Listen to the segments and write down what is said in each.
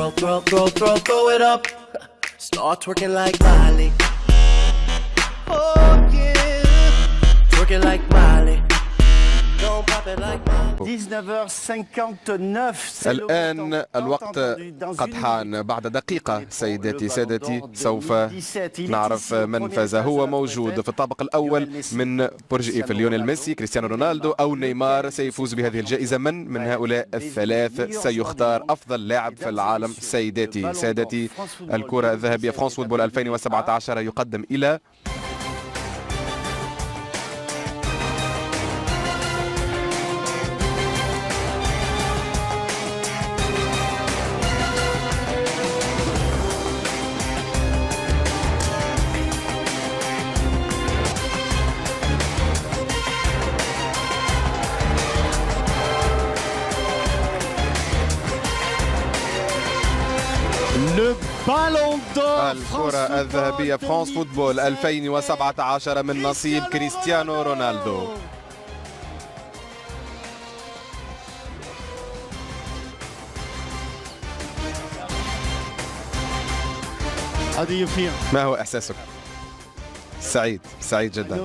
throw, throw, throw, throw, throw it up. Start twerking like Miley. Oh yeah, twerking like Miley. Don't pop it like Miley. 19h59 c'est le الآن الوقت قد حان بعد دقيقة سيداتي سادتي سوف 17. Il est نعرف من فاز هو موجود. في الطابق الأول. من برج إيفل. ليونيل ميسي كريستيانو رونالدو أو نيمار سيفوز بهذه الجائزة. من؟ من هؤلاء الثلاث سيختار أفضل لاعب في العالم. سيداتي سادتي الكرة الذهبية. فرانس فوتبول 2017 يقدم إلى Le ballon d'or الكرة الذهبية فرانس فوتبول 2017 من نصيب كريستيانو رونالدو? ما هو إحساسك؟ سعيد سعيد جدا.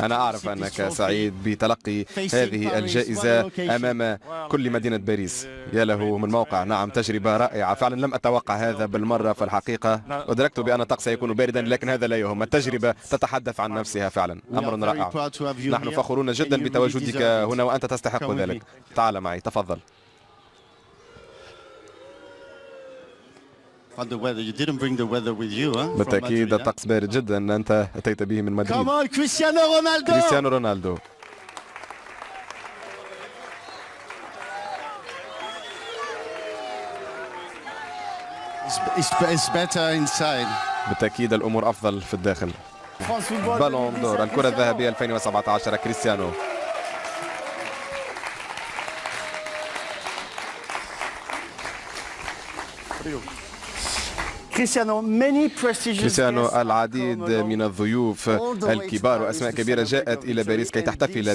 أنا أعرف أنك سعيد بتلقي هذه الجائزة أمام كل مدينة باريس. يا له من موقع. نعم تجربة رائعة. فعلا لم أتوقع هذا بالمرة في الحقيقة أدركت بأن الطقس سيكون باردا لكن هذا لا يهم. التجربة تتحدث عن نفسها فعلا. أمر رائع. نحن فخورون جدا بتواجدك. هنا وأنت تستحق ذلك. تعال معي تفضل. بالتأكيد? الطقس بارد جدا أنت أتيت به من Come مدريد on, Cristiano Ronaldo! كريستيانو رونالدو better inside. بالتأكيد الأمور أفضل في الداخل بالون دور 2017, الكرة. الذهبية 2017 كريستيانو many prestigious كريستيانو العديد. من الضيوف الكبار وأسماء كبيرة جاءت إلى باريس كي تحتفل